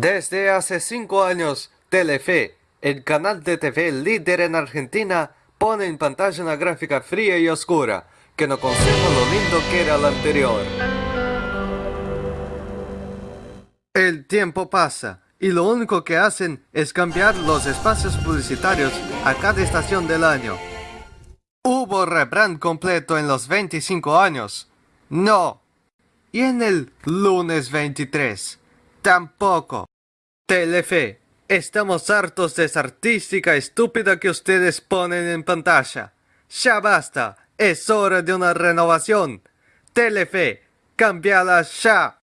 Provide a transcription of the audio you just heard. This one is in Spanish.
Desde hace cinco años, Telefe, el canal de TV líder en Argentina, pone en pantalla una gráfica fría y oscura, que no conserva lo lindo que era la anterior. El tiempo pasa, y lo único que hacen es cambiar los espacios publicitarios a cada estación del año. ¿Hubo rebrand completo en los 25 años? No. ¿Y en el lunes 23? Tampoco. Telefe, estamos hartos de esa artística estúpida que ustedes ponen en pantalla. Ya basta, es hora de una renovación. Telefe, cambiala ya.